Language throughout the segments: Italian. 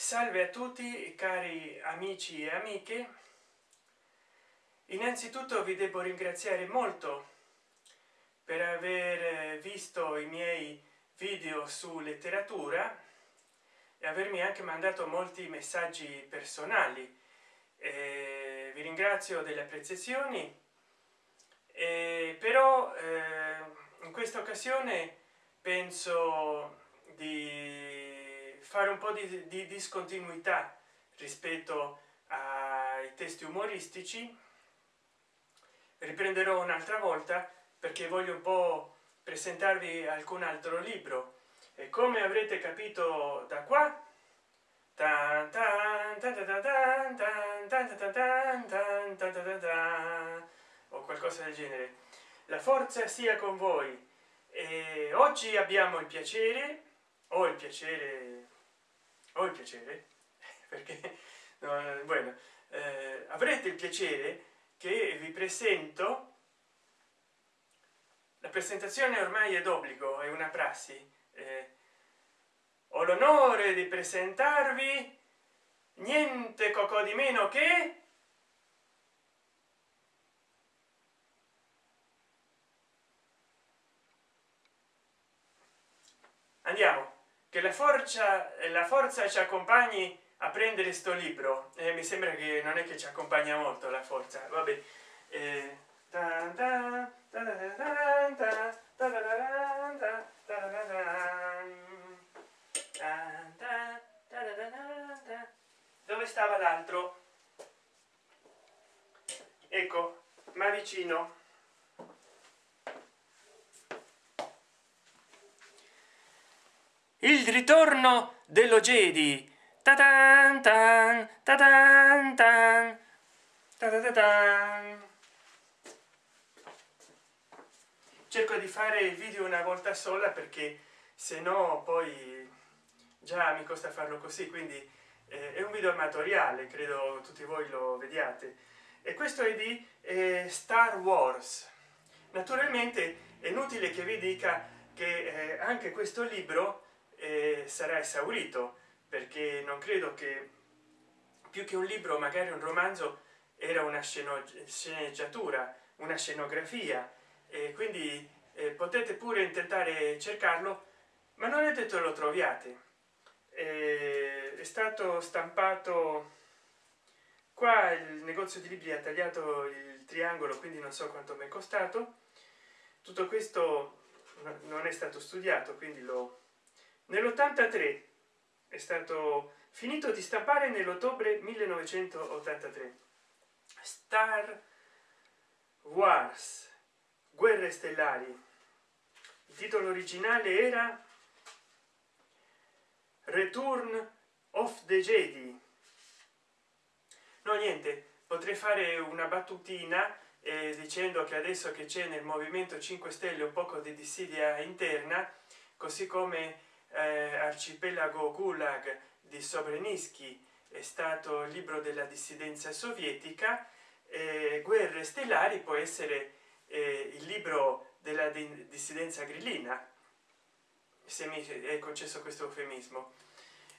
salve a tutti cari amici e amiche. Innanzitutto vi devo ringraziare molto per aver visto i miei video su letteratura e avermi anche mandato molti messaggi personali. Eh, vi ringrazio delle apprezzazioni. Eh, però eh, in questa occasione penso di fare un po di, di discontinuità rispetto ai testi umoristici riprenderò un'altra volta perché voglio un po presentarvi alcun altro libro e come avrete capito da qua o qualcosa del genere la forza sia con voi e oggi abbiamo il piacere o il piacere o il piacere perché no, bueno eh, avrete il piacere che vi presento la presentazione ormai è d'obbligo è una prassi eh, ho l'onore di presentarvi niente cocò di meno che andiamo che la forza la forza ci accompagni a prendere sto libro e mi sembra che non è che ci accompagna molto la forza vabbè eh, dove stava l'altro ecco ma vicino il ritorno dello jedi. Ta -tan -tan, ta -tan. -tan, ta -ta -tan. cerco di fare il video una volta sola perché se no poi già mi costa farlo così quindi eh, è un video amatoriale credo tutti voi lo vediate. E questo è di eh, star wars. Naturalmente è inutile che vi dica che eh, anche questo libro eh, sarà esaurito perché non credo che più che un libro magari un romanzo era una sceneggiatura una scenografia. E quindi eh, potete pure tentare cercarlo ma non è detto lo troviate. Eh, è stato stampato qua il negozio di libri ha tagliato il triangolo quindi non so quanto mi è costato. Tutto questo non è stato studiato quindi lo nell'83 è stato finito di stampare nell'ottobre 1983 star wars guerre stellari. Il titolo originale era return of the jedi. No niente potrei fare una battutina eh, dicendo che adesso che c'è nel movimento 5 stelle un poco di dissidia interna così come eh, arcipelago gulag di sobreniski è stato il libro della dissidenza sovietica eh, guerre stellari può essere eh, il libro della dissidenza grillina se mi è concesso questo eufemismo.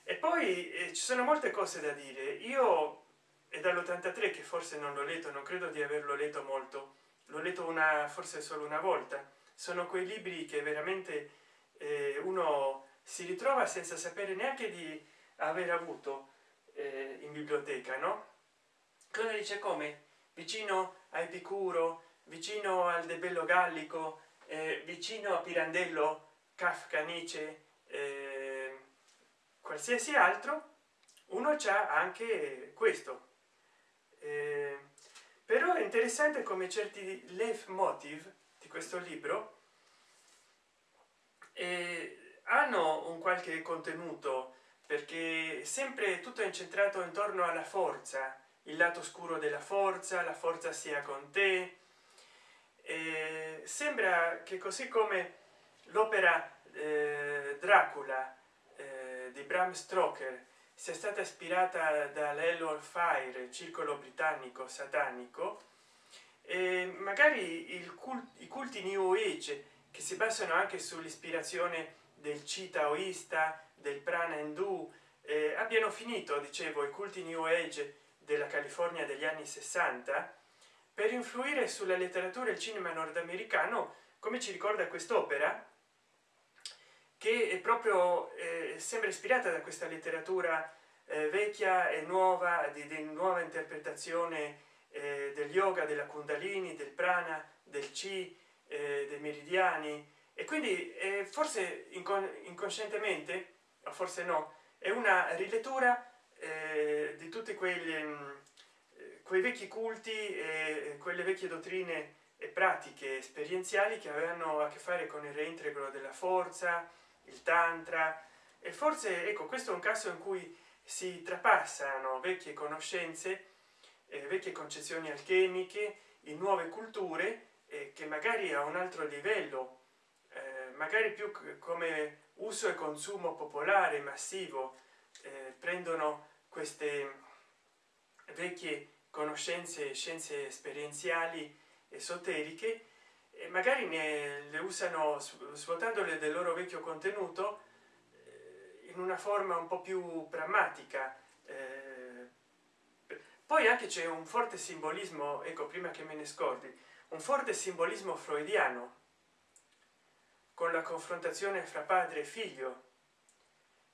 E poi eh, ci sono molte cose da dire. Io è dall'83 che forse non l'ho letto non credo di averlo letto molto. L'ho letto una forse solo una volta. Sono quei libri che veramente eh, uno si ritrova senza sapere neanche di aver avuto eh, in biblioteca no? Cosa dice come? Vicino a epicuro vicino al de bello gallico eh, vicino a pirandello kafka nietzsche eh, qualsiasi altro uno c'ha anche questo. Eh, però è interessante come certi leaf motive di questo libro eh, hanno un qualche contenuto perché sempre tutto è incentrato intorno alla forza il lato scuro della forza la forza sia con te. E sembra che così come l'opera eh, dracula eh, di bram stoker sia stata ispirata dall'Hell Fire, circolo britannico satanico e magari cult, i culti new age che si basano anche sull'ispirazione del ci taoista del prana hindu eh, abbiano finito dicevo i culti new age della california degli anni 60 per influire sulla letteratura e il cinema nordamericano come ci ricorda quest'opera che è proprio eh, sembra ispirata da questa letteratura eh, vecchia e nuova di, di nuova interpretazione eh, del yoga della kundalini del prana del chi eh, dei meridiani e quindi eh, forse incon inconscientemente o forse no è una rilettura eh, di tutti quegli mm, quei vecchi culti e quelle vecchie dottrine e pratiche esperienziali che avevano a che fare con il reintegro della forza il tantra. E forse ecco questo è un caso in cui si trapassano vecchie conoscenze eh, vecchie concezioni alchemiche in nuove culture eh, che magari a un altro livello eh, magari più come uso e consumo popolare massivo eh, prendono queste vecchie conoscenze scienze esperienziali esoteriche e magari ne le usano svuotandole del loro vecchio contenuto eh, in una forma un po più pragmatica eh, poi anche c'è un forte simbolismo ecco prima che me ne scordi un forte simbolismo freudiano con la confrontazione fra padre e figlio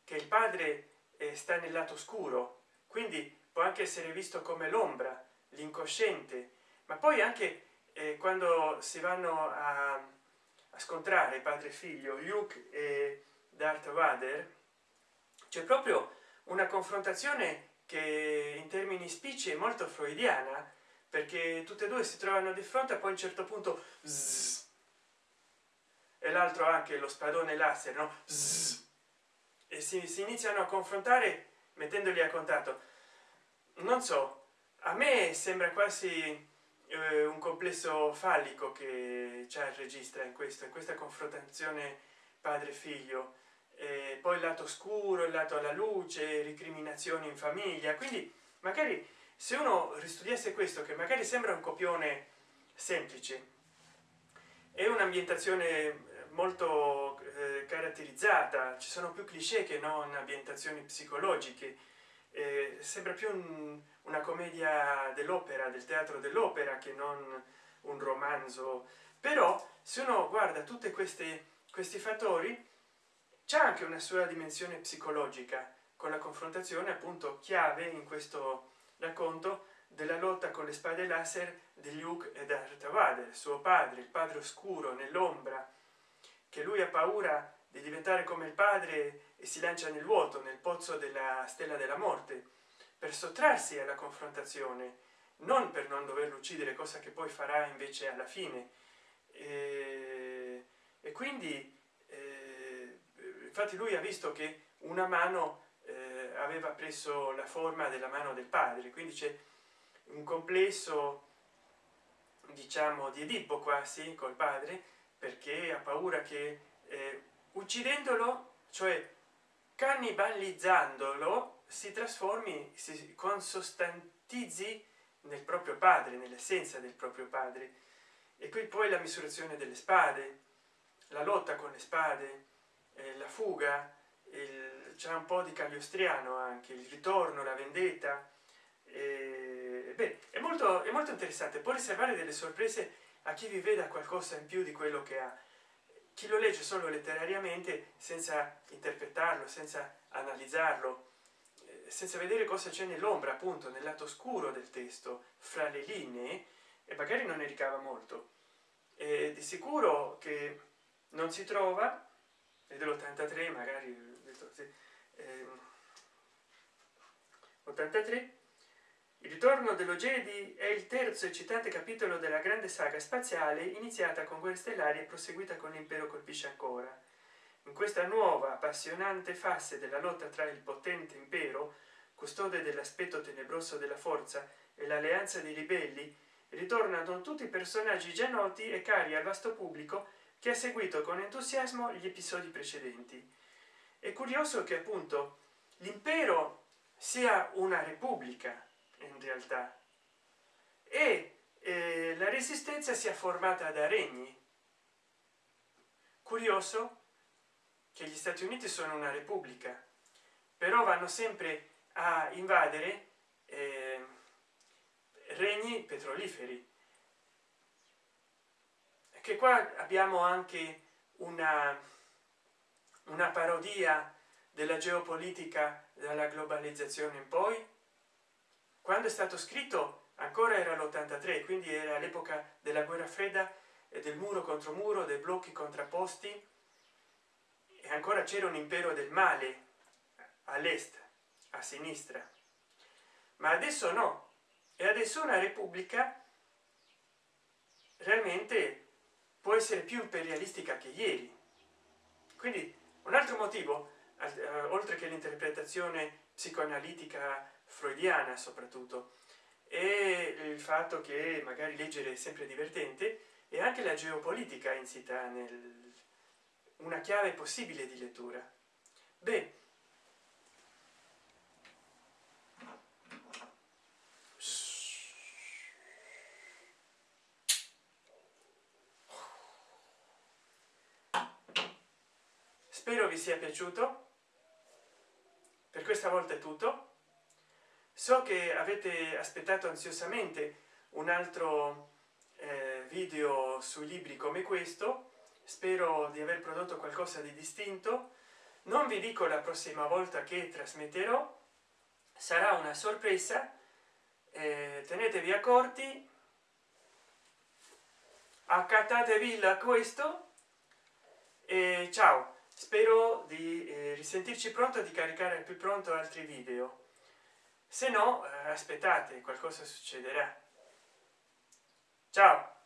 che il padre eh, sta nel lato scuro quindi può anche essere visto come l'ombra l'incosciente ma poi anche eh, quando si vanno a, a scontrare padre e figlio luke e darth vader c'è proprio una confrontazione che in termini spicci è molto freudiana perché tutte e due si trovano di fronte a poi a un certo punto zzz, e l'altro anche lo spadone laser no? E si, si iniziano a confrontare mettendoli a contatto. Non so a me sembra quasi eh, un complesso fallico che c'è il registra in questo in questa confrontazione padre figlio eh, poi il lato scuro il lato alla luce ricriminazioni in famiglia. Quindi magari se uno ristudiasse questo che magari sembra un copione semplice è un'ambientazione molto eh, caratterizzata. Ci sono più cliché che non ambientazioni psicologiche. Eh, sembra più un, una commedia dell'opera del teatro dell'opera che non un romanzo. Però se uno guarda queste questi fattori c'è anche una sua dimensione psicologica con la confrontazione appunto chiave in questo racconto della lotta con le spade laser di Luke e Darth Vader suo padre il padre oscuro nell'ombra che lui ha paura di diventare come il padre e si lancia nel vuoto nel pozzo della stella della morte per sottrarsi alla confrontazione non per non doverlo uccidere cosa che poi farà invece alla fine. E, e quindi eh, infatti lui ha visto che una mano eh, aveva preso la forma della mano del padre quindi c'è un complesso diciamo di edipo quasi col padre perché ha paura che eh, uccidendolo cioè cannibalizzandolo si trasformi si consostantizzi nel proprio padre nell'essenza del proprio padre. E qui poi la misurazione delle spade la lotta con le spade eh, la fuga c'è un po di cagliostriano anche il ritorno la vendetta. Eh, beh, è molto è molto interessante. Può riservare delle sorprese a chi vi veda qualcosa in più di quello che ha. Chi lo legge solo letterariamente senza interpretarlo senza analizzarlo eh, senza vedere cosa c'è nell'ombra appunto nel lato scuro del testo fra le linee e magari non ne ricava molto. E di sicuro che non si trova e dell'83 magari eh, 83 il ritorno dello jedi è il terzo eccitante capitolo della grande saga spaziale iniziata con guerre stellari e proseguita con l'impero colpisce ancora. In questa nuova appassionante fase della lotta tra il potente impero custode dell'aspetto tenebroso della forza e l'alleanza dei ribelli ritornano tutti i personaggi già noti e cari al vasto pubblico che ha seguito con entusiasmo gli episodi precedenti. È curioso che appunto l'impero sia una repubblica in realtà. E eh, la resistenza sia formata da regni. Curioso che gli stati uniti sono una repubblica però vanno sempre a invadere eh, regni petroliferi. Che qua abbiamo anche una una parodia della geopolitica dalla globalizzazione in poi quando è stato scritto ancora era l'83 quindi era l'epoca della guerra fredda e del muro contro muro dei blocchi contrapposti e ancora c'era un impero del male all'est a sinistra. Ma adesso no e adesso una repubblica realmente può essere più imperialistica che ieri. Quindi un altro motivo eh, oltre che l'interpretazione psicoanalitica freudiana soprattutto. E il fatto che magari leggere è sempre divertente e anche la geopolitica insita nel una chiave possibile di lettura. Beh spero vi sia piaciuto. Per questa volta è tutto so che avete aspettato ansiosamente un altro eh, video sui libri come questo. Spero di aver prodotto qualcosa di distinto. Non vi dico la prossima volta che trasmetterò. Sarà una sorpresa. Eh, tenetevi accorti. Accattatevi la questo. E ciao. Spero di eh, risentirci pronto di caricare più pronto altri video se no eh, aspettate qualcosa succederà. Ciao